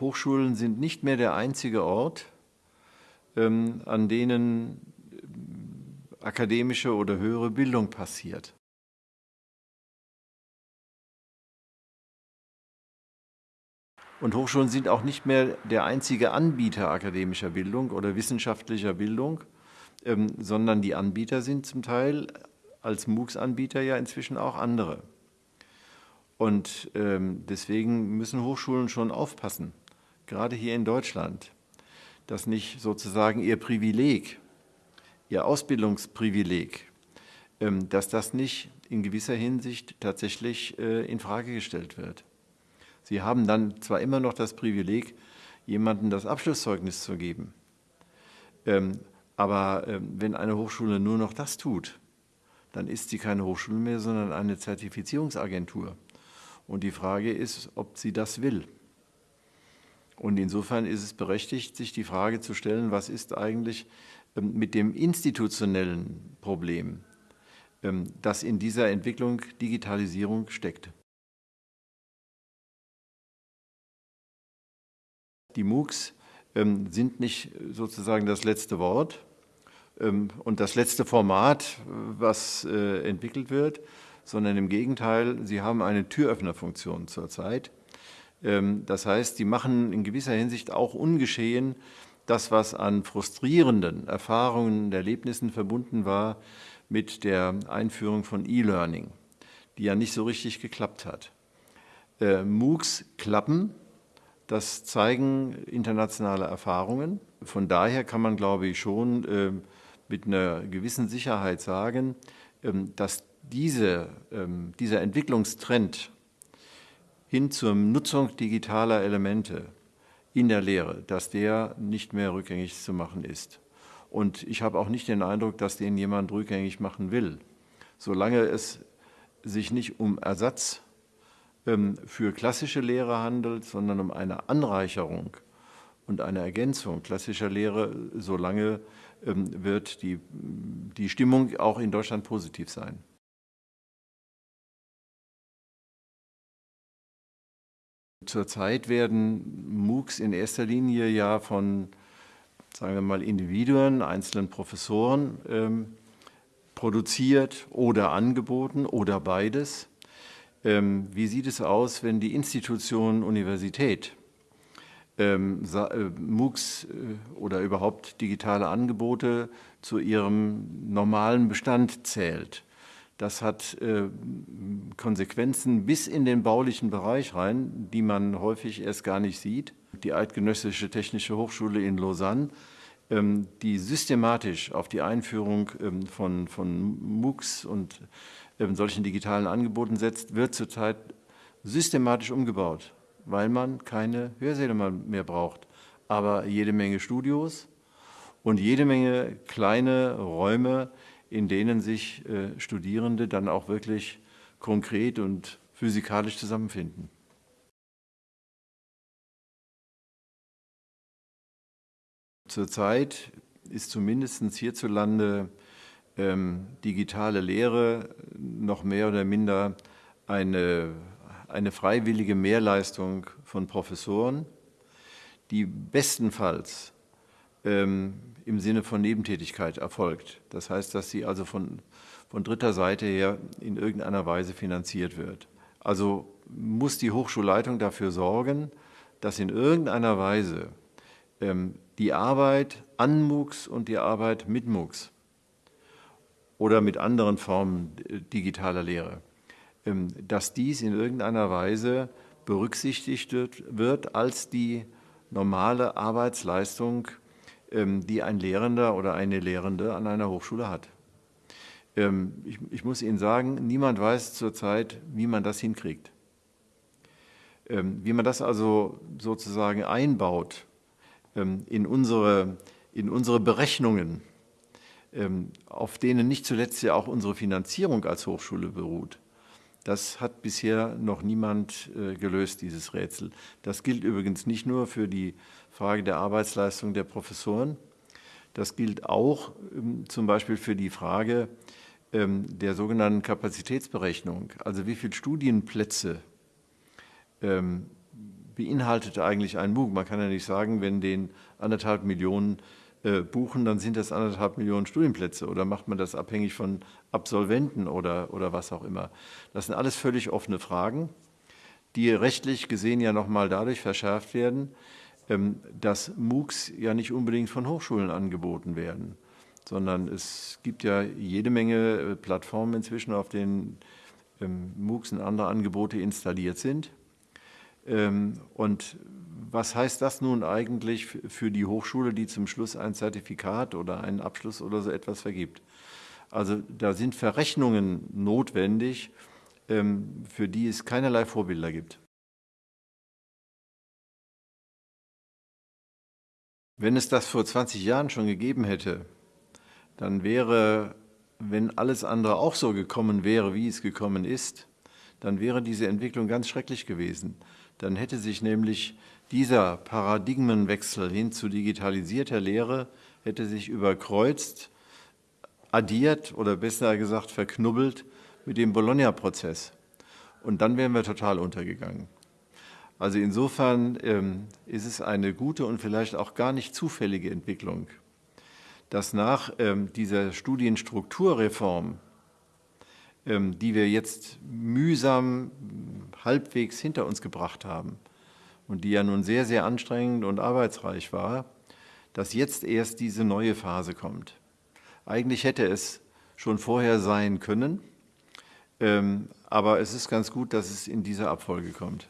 Hochschulen sind nicht mehr der einzige Ort, ähm, an denen akademische oder höhere Bildung passiert. Und Hochschulen sind auch nicht mehr der einzige Anbieter akademischer Bildung oder wissenschaftlicher Bildung, ähm, sondern die Anbieter sind zum Teil als MOOCs-Anbieter ja inzwischen auch andere. Und ähm, deswegen müssen Hochschulen schon aufpassen, gerade hier in Deutschland, dass nicht sozusagen ihr Privileg, ihr Ausbildungsprivileg, ähm, dass das nicht in gewisser Hinsicht tatsächlich äh, in Frage gestellt wird. Sie haben dann zwar immer noch das Privileg, jemandem das Abschlusszeugnis zu geben, ähm, aber ähm, wenn eine Hochschule nur noch das tut, dann ist sie keine Hochschule mehr, sondern eine Zertifizierungsagentur. Und die Frage ist, ob sie das will. Und insofern ist es berechtigt, sich die Frage zu stellen, was ist eigentlich ähm, mit dem institutionellen Problem, das in dieser Entwicklung Digitalisierung steckt. Die MOOCs ähm, sind nicht sozusagen das letzte Wort ähm, und das letzte Format, was äh, entwickelt wird, sondern im Gegenteil, sie haben eine Türöffnerfunktion zurzeit. Ähm, das heißt, sie machen in gewisser Hinsicht auch ungeschehen das, was an frustrierenden Erfahrungen, Erlebnissen verbunden war mit der Einführung von E-Learning, die ja nicht so richtig geklappt hat. Äh, MOOCs klappen, das zeigen internationale Erfahrungen. Von daher kann man, glaube ich, schon äh, mit einer gewissen Sicherheit sagen, ähm, dass diese, ähm, dieser Entwicklungstrend hin zur Nutzung digitaler Elemente in der Lehre, dass der nicht mehr rückgängig zu machen ist. Und ich habe auch nicht den Eindruck, dass den jemand rückgängig machen will. Solange es sich nicht um Ersatz ähm, für klassische Lehre handelt, sondern um eine Anreicherung und eine Ergänzung klassischer Lehre, solange ähm, wird die, die Stimmung auch in Deutschland positiv sein. Zurzeit werden MOOCs in erster Linie ja von, sagen wir mal, Individuen, einzelnen Professoren ähm, produziert oder angeboten oder beides. Ähm, wie sieht es aus, wenn die Institution Universität ähm, äh, MOOCs äh, oder überhaupt digitale Angebote zu ihrem normalen Bestand zählt? Das hat äh, Konsequenzen bis in den baulichen Bereich rein, die man häufig erst gar nicht sieht. Die Eidgenössische Technische Hochschule in Lausanne, ähm, die systematisch auf die Einführung von, von MOOCs und solchen digitalen Angeboten setzt, wird zurzeit systematisch umgebaut, weil man keine Hörsäle mehr braucht, aber jede Menge Studios und jede Menge kleine Räume, in denen sich äh, Studierende dann auch wirklich konkret und physikalisch zusammenfinden. Zurzeit ist zumindest hierzulande ähm, digitale Lehre noch mehr oder minder eine, eine freiwillige Mehrleistung von Professoren, die bestenfalls ähm, im Sinne von Nebentätigkeit erfolgt. Das heißt, dass sie also von, von dritter Seite her in irgendeiner Weise finanziert wird. Also muss die Hochschulleitung dafür sorgen, dass in irgendeiner Weise ähm, die Arbeit an MOOCs und die Arbeit mit MOOCs oder mit anderen Formen digitaler Lehre, ähm, dass dies in irgendeiner Weise berücksichtigt wird als die normale Arbeitsleistung, die ein Lehrender oder eine Lehrende an einer Hochschule hat. Ähm, ich, ich muss Ihnen sagen, niemand weiß zurzeit, wie man das hinkriegt. Wie man das also sozusagen einbaut in unsere, in unsere Berechnungen, ähm, auf denen nicht zuletzt ja auch unsere Finanzierung als Hochschule beruht. Das hat bisher noch niemand äh, gelöst, dieses Rätsel. Das gilt übrigens nicht nur für die Frage der Arbeitsleistung der Professoren, das gilt auch ähm, zum Beispiel für die Frage ähm, der sogenannten Kapazitätsberechnung, also wie viele Studienplätze beinhaltet eigentlich ein MOOC? Man kann ja nicht sagen, wenn den anderthalb Millionen äh, buchen, dann sind das anderthalb Millionen Studienplätze oder macht man das abhängig von Absolventen oder, oder was auch immer. Das sind alles völlig offene Fragen, die rechtlich gesehen ja nochmal dadurch verschärft werden, ähm, dass MOOCs ja nicht unbedingt von Hochschulen angeboten werden, sondern es gibt ja jede Menge äh, Plattformen inzwischen, auf denen ähm, MOOCs und andere Angebote installiert sind. Ähm, und was heißt das nun eigentlich für die Hochschule, die zum Schluss ein Zertifikat oder einen Abschluss oder so etwas vergibt? Also da sind Verrechnungen notwendig, ähm, für die es keinerlei Vorbilder gibt. Wenn es das vor 20 Jahren schon gegeben hätte, dann wäre, wenn alles andere auch so gekommen wäre, wie es gekommen ist, dann wäre diese Entwicklung ganz schrecklich gewesen. Dann hätte sich nämlich dieser Paradigmenwechsel hin zu digitalisierter Lehre hätte sich überkreuzt, addiert oder besser gesagt verknubbelt mit dem Bologna-Prozess. Und dann wären wir total untergegangen. Also insofern ähm, ist es eine gute und vielleicht auch gar nicht zufällige Entwicklung, dass nach ähm, dieser Studienstrukturreform, ähm, die wir jetzt mühsam halbwegs hinter uns gebracht haben, und die ja nun sehr, sehr anstrengend und arbeitsreich war, dass jetzt erst diese neue Phase kommt. Eigentlich hätte es schon vorher sein können, ähm, aber es ist ganz gut, dass es in dieser Abfolge kommt.